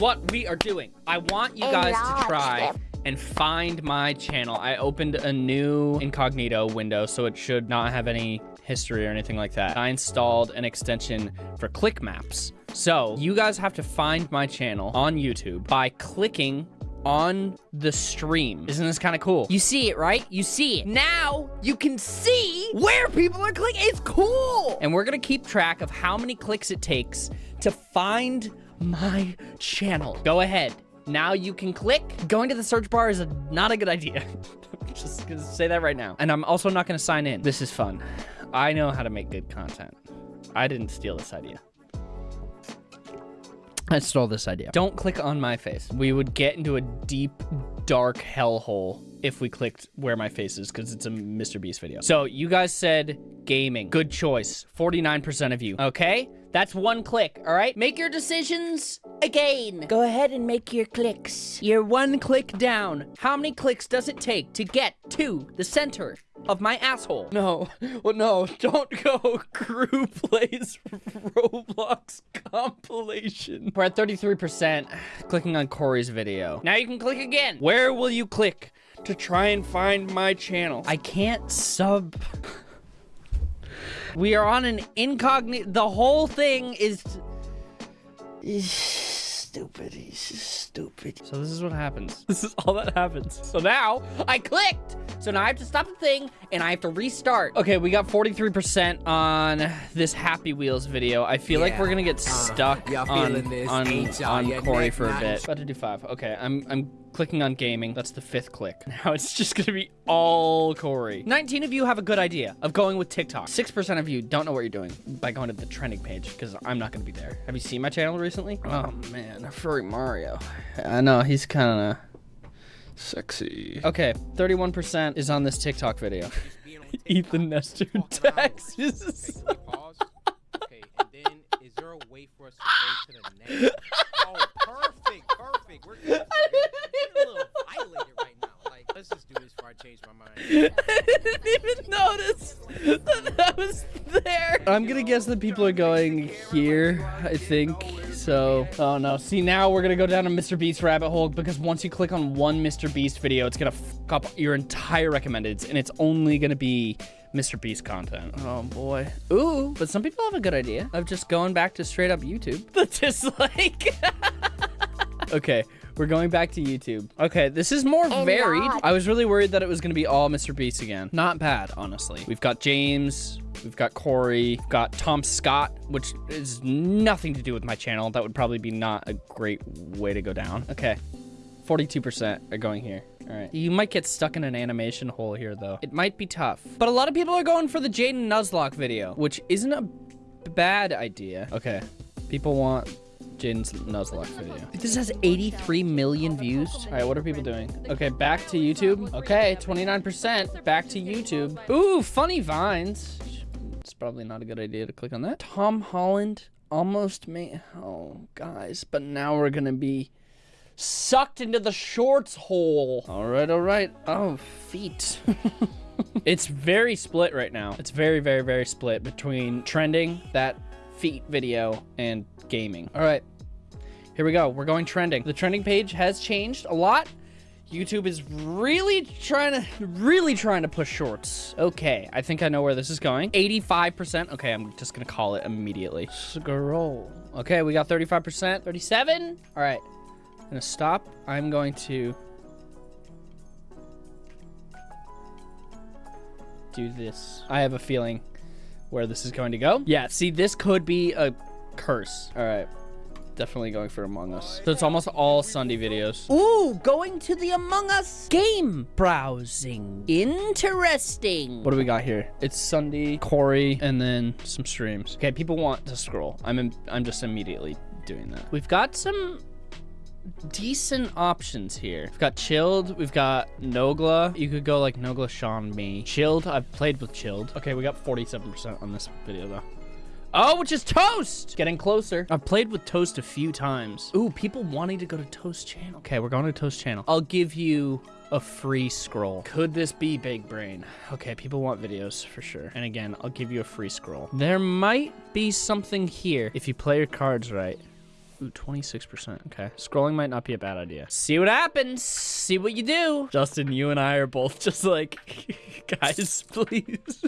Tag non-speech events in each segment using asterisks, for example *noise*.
what we are doing. I want you guys to try and find my channel. I opened a new incognito window, so it should not have any history or anything like that. I installed an extension for click maps. So you guys have to find my channel on YouTube by clicking on the stream. Isn't this kind of cool? You see it, right? You see it. Now you can see where people are clicking. It's cool. And we're going to keep track of how many clicks it takes to find my channel. Go ahead. Now you can click. Going to the search bar is a, not a good idea. *laughs* Just gonna say that right now. And I'm also not gonna sign in. This is fun. I know how to make good content. I didn't steal this idea. I stole this idea. Don't click on my face. We would get into a deep, dark hellhole if we clicked where my face is because it's a Mr. Beast video. So you guys said gaming. Good choice. 49% of you. Okay? That's one click, all right? Make your decisions again. Go ahead and make your clicks. You're one click down. How many clicks does it take to get to the center of my asshole? No, *laughs* well, no, *laughs* don't go. *laughs* Crew plays Roblox compilation. We're at 33% clicking on Corey's video. Now you can click again. Where will you click to try and find my channel? I can't sub... We are on an incognito. The whole thing is... is stupid. He's stupid. So this is what happens. This is all that happens. So now I clicked. So now I have to stop the thing and I have to restart. Okay, we got 43% on this Happy Wheels video. I feel yeah. like we're gonna get stuck uh, on, on, on Corey for a bit. About to do five. Okay, I'm, I'm clicking on gaming. That's the fifth click. *laughs* Now it's just gonna be all Corey. 19 of you have a good idea of going with TikTok. 6% of you don't know what you're doing by going to the trending page because I'm not gonna be there. Have you seen my channel recently? Oh man, a Furry Mario. I know, he's kind of sexy. Okay, 31% is on this TikTok video. *laughs* Ethan Nestor Texas. okay, and then is there a way for us to go to the next? *laughs* Oh, perfect, perfect. We're getting a little violated right now. Like, let's just do this before I change my mind. I didn't even notice that that was there. I'm gonna guess that people are going here, I think. So, oh no. See, now we're gonna go down a Mr. Beast rabbit hole because once you click on one Mr. Beast video, it's gonna fuck up your entire recommendeds and it's only gonna be Mr. Beast content. Oh boy. Ooh, but some people have a good idea of just going back to straight up YouTube. *laughs* The dislike. *laughs* okay, we're going back to YouTube. Okay, this is more oh varied. I was really worried that it was going to be all Mr. Beast again. Not bad, honestly. We've got James. We've got Corey. We've got Tom Scott, which is nothing to do with my channel. That would probably be not a great way to go down. Okay. 42% are going here. All right. You might get stuck in an animation hole here, though. It might be tough. But a lot of people are going for the Jaiden Nuzlocke video, which isn't a bad idea. Okay. People want Jaiden's Nuzlocke video. This has 83 million views. All right, what are people doing? Okay, back to YouTube. Okay, 29%. Back to YouTube. Ooh, funny vines. It's probably not a good idea to click on that. Tom Holland almost made... Oh, guys. But now we're going to be sucked into the shorts hole. All right, all right. Oh, feet. *laughs* it's very split right now. It's very, very, very split between trending, that feet video, and gaming. All right. Here we go. We're going trending. The trending page has changed a lot. YouTube is really trying to, really trying to push shorts. Okay, I think I know where this is going. 85%. Okay, I'm just gonna call it immediately. Scroll. Okay, we got 35%. 37? All right, I'm gonna stop. I'm going to do this. I have a feeling where this is going to go. Yeah, see, this could be a curse. All right definitely going for Among Us. So it's almost all Sunday videos. Ooh, going to the Among Us game browsing. Interesting. What do we got here? It's Sunday, Corey, and then some streams. Okay, people want to scroll. I'm in, I'm just immediately doing that. We've got some decent options here. We've got Chilled. We've got Nogla. You could go like Nogla, Sean, me. Chilled. I've played with Chilled. Okay, we got 47% on this video though. Oh, which is Toast! Getting closer. I've played with Toast a few times. Ooh, people wanting to go to Toast channel. Okay, we're going to Toast channel. I'll give you a free scroll. Could this be Big Brain? Okay, people want videos for sure. And again, I'll give you a free scroll. There might be something here if you play your cards right. Ooh, 26%. Okay. Scrolling might not be a bad idea. See what happens. See what you do. Justin, you and I are both just like, *laughs* guys, please.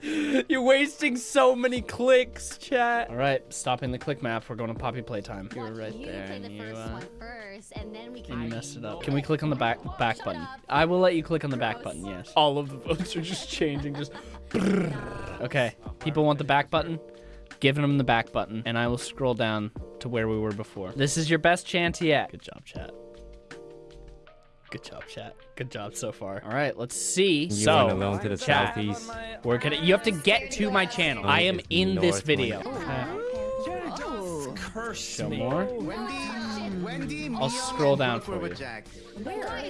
*laughs* You're wasting so many clicks, chat. All right, stopping the click map. We're going to Poppy Playtime. You were right you there, and the you, uh, first, and then we and can. you messed it up. Can we click on the back back button? I will let you click on the back button. Yes. All of the *laughs* votes are just changing. Just. okay. People want the back button. Giving them the back button, and I will scroll down to where we were before. This is your best chance yet. Good job, chat. Good job, chat. Good job so far. All right, let's see. You so, went alone to the chat. southeast. We're gonna. You have to get to my channel. I am in this North video. Oh, oh. Show more. Wendy, I'll scroll down for you. Jack.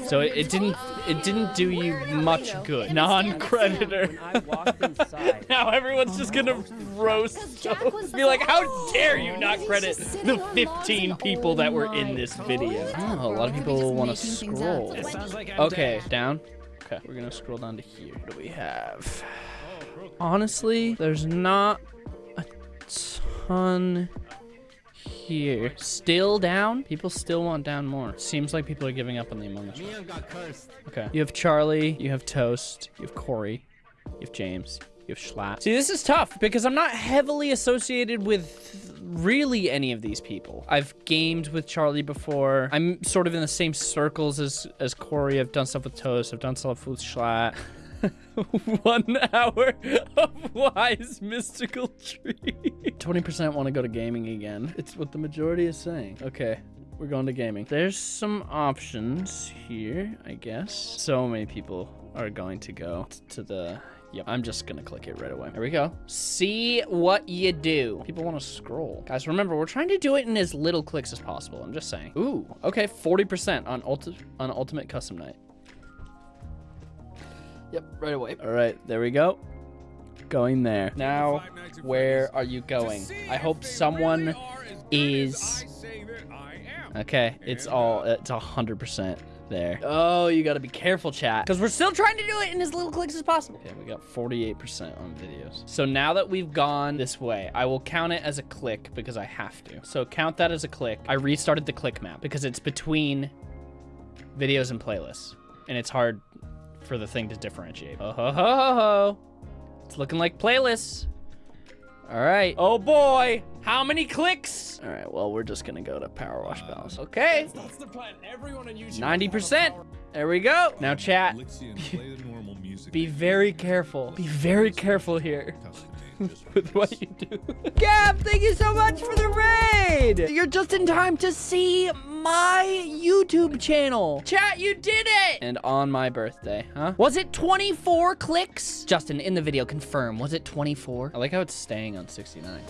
So it, it didn't. It didn't do you much good. Non-creditor. I walked inside. *laughs* now everyone's just gonna roast. Jack was Be like, how dare you not credit the 15 people that were in this video? Oh, a lot of people just want to making things up. scroll. Sounds Okay, down. Okay, we're gonna scroll down to here. What do we have? Honestly, there's not a ton here. Still down? People still want down more. Seems like people are giving up on the Among Us. Okay. You have Charlie, you have Toast, you have Corey, you have James, you have Schlatt. See, this is tough because I'm not heavily associated with really any of these people. I've gamed with Charlie before. I'm sort of in the same circles as, as Corey. I've done stuff with Toast. I've done stuff with Schlatt. *laughs* One hour of wise mystical tree. 20% want to go to gaming again. It's what the majority is saying. Okay. We're going to gaming. There's some options here, I guess. So many people are going to go to the... Yep, I'm just gonna click it right away. There we go. See what you do. People want to scroll. Guys, remember, we're trying to do it in as little clicks as possible. I'm just saying. Ooh, okay, 40% on, ulti on Ultimate Custom Night. Yep, right away. All right, there we go. Going there. Now, where are you going? I hope someone is... Okay, it's all, it's a 100% there. Oh, you gotta be careful, chat. Because we're still trying to do it in as little clicks as possible. Okay, we got 48% on videos. So now that we've gone this way, I will count it as a click because I have to. So count that as a click. I restarted the click map because it's between videos and playlists. And it's hard for the thing to differentiate. Oh, ho, ho, ho, ho. It's looking like playlists. All right. Oh boy. How many clicks? All right. Well, we're just gonna go to Power Wash uh, Palace. Okay. That's the plan. Everyone on YouTube. 90%. There we go. Now chat. Elixir, play the normal music. Be very careful. Be very careful here *laughs* *laughs* with what you do. Gab, thank you so much for the raid. You're just in time to see my YouTube channel. Chat, you did it. And on my birthday, huh? Was it 24 clicks? Justin, in the video, confirm. Was it 24? I like how it's staying on 69.